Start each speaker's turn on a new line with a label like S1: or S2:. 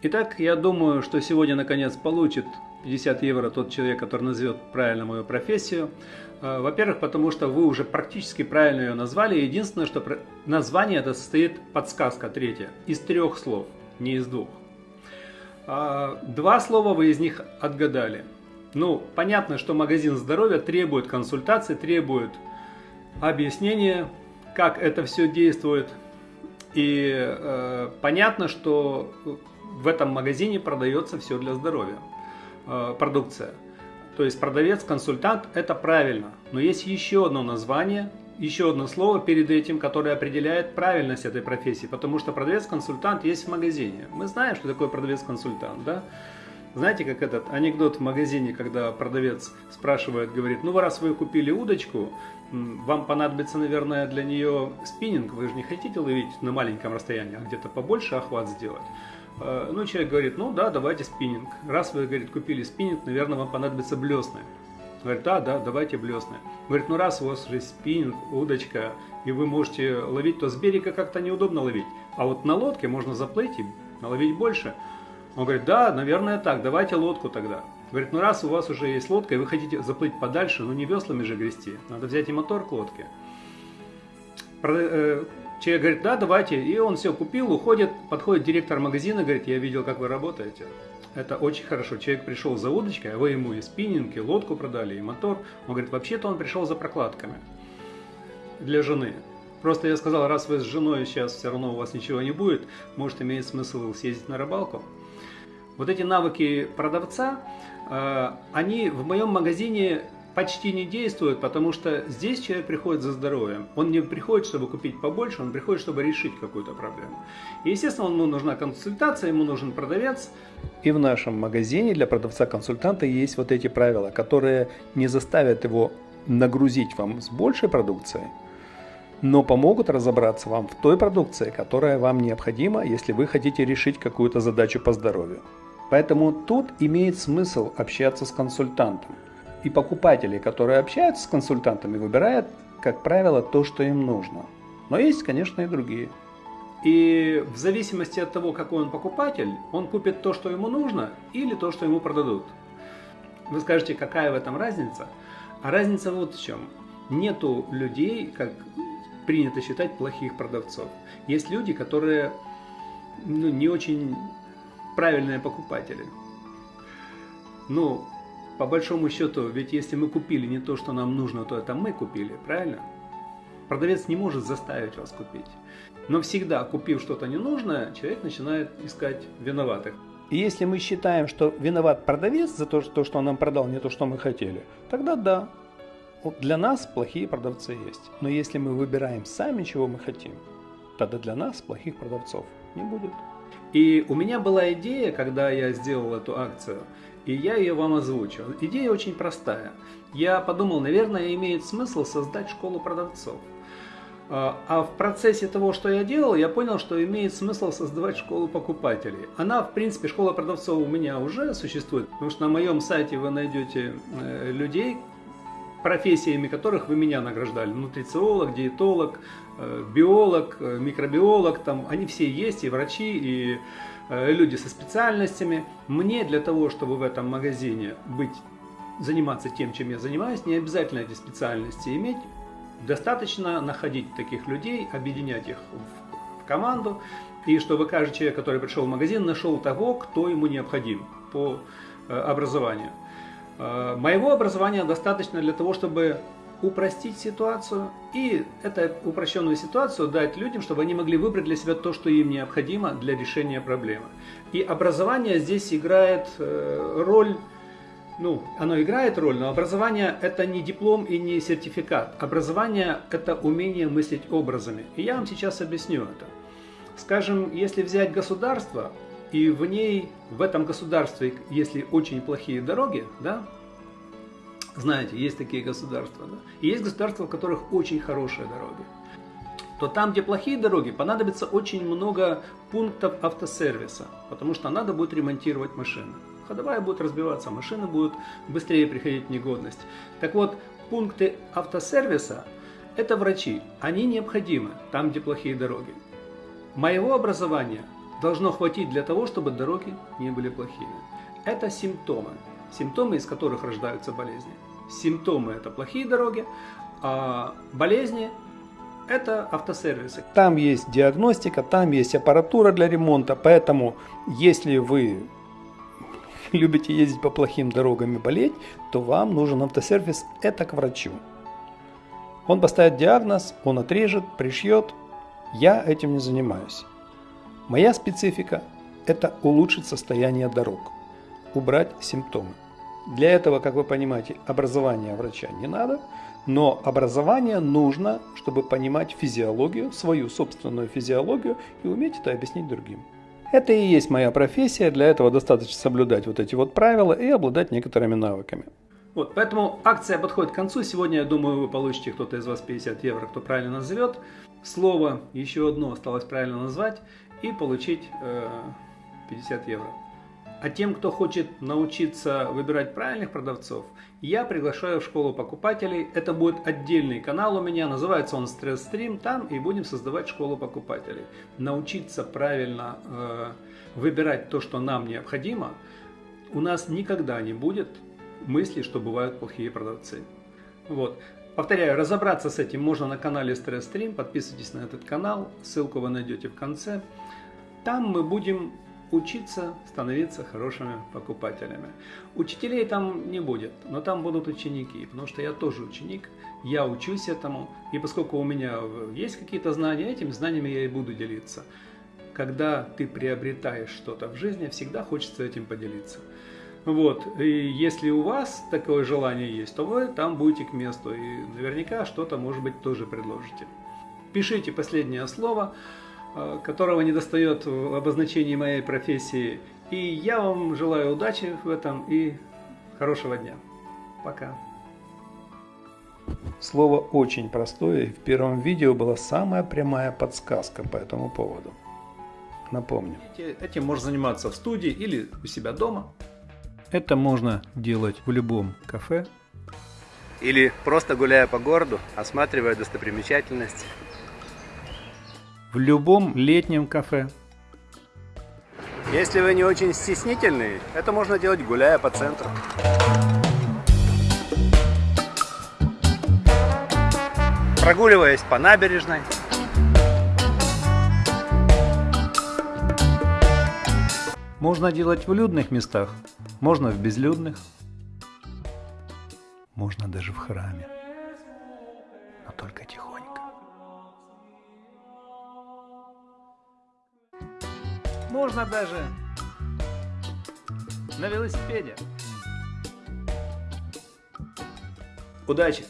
S1: Итак, я думаю, что сегодня наконец получит 50 евро тот человек, который назовет правильно мою профессию. Э, во-первых, потому что вы уже практически правильно ее назвали. Единственное, что название это состоит подсказка третья из трех слов, не из двух. А, два слова вы из них отгадали. Ну, понятно, что магазин здоровья требует консультации, требует объяснения, как это все действует. И э, понятно, что в этом магазине продается все для здоровья, э, продукция. То есть продавец-консультант – это правильно. Но есть еще одно название, еще одно слово перед этим, которое определяет правильность этой профессии. Потому что продавец-консультант есть в магазине. Мы знаем, что такое продавец-консультант, да? Знаете, как этот анекдот в магазине, когда продавец спрашивает, говорит, ну раз вы купили удочку, вам понадобится, наверное, для нее спиннинг, вы же не хотите ловить на маленьком расстоянии, а где-то побольше охват сделать. Э, ну, человек говорит, ну да, давайте спиннинг. Раз вы, говорит, купили спиннинг, наверное, вам понадобится блесны. Говорит, да, да, давайте блесны. Говорит, ну раз у вас уже спиннинг, удочка, и вы можете ловить, то с берега как-то неудобно ловить. А вот на лодке можно заплыть и наловить больше. Он говорит, да, наверное так, давайте лодку тогда. Говорит, ну раз у вас уже есть лодка, и вы хотите заплыть подальше, ну не веслами же грести, надо взять и мотор к лодке. Человек говорит, да, давайте. И он все купил, уходит, подходит директор магазина, говорит, я видел, как вы работаете. Это очень хорошо. Человек пришел за удочкой, а вы ему и спиннинг, и лодку продали, и мотор. Он говорит, вообще-то он пришел за прокладками для жены. Просто я сказал, раз вы с женой сейчас все равно у вас ничего не будет, может имеет смысл съездить на рыбалку. Вот эти навыки продавца, э, они в моем магазине почти не действуют, потому что здесь человек приходит за здоровьем. Он не приходит, чтобы купить побольше, он приходит, чтобы решить какую-то проблему. И, естественно, ему нужна консультация, ему нужен продавец. И в нашем магазине для продавца-консультанта есть вот эти правила, которые не заставят его нагрузить вам с большей продукцией, но помогут разобраться вам в той продукции, которая вам необходима, если вы хотите решить какую-то задачу по здоровью. Поэтому тут имеет смысл общаться с консультантом. И покупатели, которые общаются с консультантами, выбирают, как правило, то, что им нужно. Но есть, конечно, и другие. И в зависимости от того, какой он покупатель, он купит то, что ему нужно, или то, что ему продадут. Вы скажете, какая в этом разница? А разница вот в чем. Нету людей, как принято считать, плохих продавцов. Есть люди, которые ну, не очень правильные покупатели. Ну, по большому счету, ведь если мы купили не то, что нам нужно, то это мы купили, правильно? Продавец не может заставить вас купить. Но всегда, купив что-то ненужное, человек начинает искать виноватых. И если мы считаем, что виноват продавец за то, что он нам продал не то, что мы хотели, тогда да, для нас плохие продавцы есть. Но если мы выбираем сами, чего мы хотим, тогда для нас плохих продавцов не будет. И у меня была идея, когда я сделал эту акцию – и я ее вам озвучу. Идея очень простая. Я подумал, наверное, имеет смысл создать школу продавцов. А, а в процессе того, что я делал, я понял, что имеет смысл создавать школу покупателей. Она, в принципе, школа продавцов у меня уже существует, потому что на моем сайте вы найдете э, людей, профессиями которых вы меня награждали. Нутрициолог, диетолог, э, биолог, э, микробиолог, там они все есть, и врачи, и Э, люди со специальностями. Мне для того, чтобы в этом магазине быть, заниматься тем, чем я занимаюсь, не обязательно эти специальности иметь. Достаточно находить таких людей, объединять их в, команду, и чтобы каждый человек, который пришел в магазин, нашел того, кто ему необходим по образованию. Э, моего образования достаточно для того, чтобы упростить ситуацию и эту упрощенную ситуацию дать людям, чтобы они могли выбрать для себя то, что им необходимо для решения проблемы. И образование здесь играет э, роль, ну, оно играет роль, но образование это не диплом и не сертификат. Образование это умение мыслить образами. И я вам сейчас объясню это. Скажем, если взять государство, и в ней, в этом государстве, если очень плохие дороги, да, знаете, есть такие государства. Да? И есть государства, в которых очень хорошие дороги. То там, где плохие дороги, понадобится очень много пунктов автосервиса, потому что надо будет ремонтировать машины. Ходовая будет разбиваться, машины будут быстрее приходить в негодность. Так вот, пункты автосервиса – это врачи. Они необходимы там, где плохие дороги. Моего образования должно хватить для того, чтобы дороги не были плохими. Это симптомы, симптомы, из которых рождаются болезни. Симптомы – это плохие дороги, а болезни – это автосервисы.
S2: Там есть диагностика, там есть аппаратура для ремонта, поэтому если вы любите ездить по плохим дорогам и болеть, то вам нужен автосервис – это к врачу. Он поставит диагноз, он отрежет, пришьет. Я этим не занимаюсь. Моя специфика – это улучшить состояние дорог, убрать симптомы. Для этого, как вы понимаете, образования врача не надо, но образование нужно, чтобы понимать физиологию, свою собственную физиологию и уметь это объяснить другим. Это и есть моя профессия, для этого достаточно соблюдать вот эти вот правила и обладать некоторыми навыками.
S1: Вот, поэтому акция подходит к концу. Сегодня, я думаю, вы получите, кто-то из вас 50 евро, кто правильно назовет. Слово еще одно осталось правильно назвать и получить э, 50 евро. А тем, кто хочет научиться выбирать правильных продавцов, я приглашаю в школу покупателей. Это будет отдельный канал у меня, называется он Stress Stream. Там и будем создавать школу покупателей. Научиться правильно э, выбирать то, что нам необходимо, у нас никогда не будет мысли, что бывают плохие продавцы. Вот. Повторяю, разобраться с этим можно на канале Stress Stream. Подписывайтесь на этот канал, ссылку вы найдете в конце. Там мы будем учиться становиться хорошими покупателями. Учителей там не будет, но там будут ученики, потому что я тоже ученик, я учусь этому, и поскольку у меня есть какие-то знания, этими знаниями я и буду делиться. Когда ты приобретаешь что-то в жизни, всегда хочется этим поделиться. Вот, и если у вас такое желание есть, то вы там будете к месту, и наверняка что-то, может быть, тоже предложите. Пишите последнее слово. Э, которого не достает в обозначении моей профессии. И я вам желаю удачи в этом и хорошего дня. Пока.
S2: Слово очень простое, и в первом видео была самая прямая подсказка по этому поводу. Напомню.
S1: Этим можно заниматься в студии или у себя дома. Это можно делать в любом кафе.
S3: Или просто гуляя по городу, осматривая достопримечательности
S1: в любом летнем кафе.
S3: Если вы не очень стеснительный, это можно делать гуляя по центру. Прогуливаясь по набережной.
S1: Можно делать в людных местах, можно в безлюдных, можно даже в храме, но только тихонько. Можно даже на велосипеде. Удачи!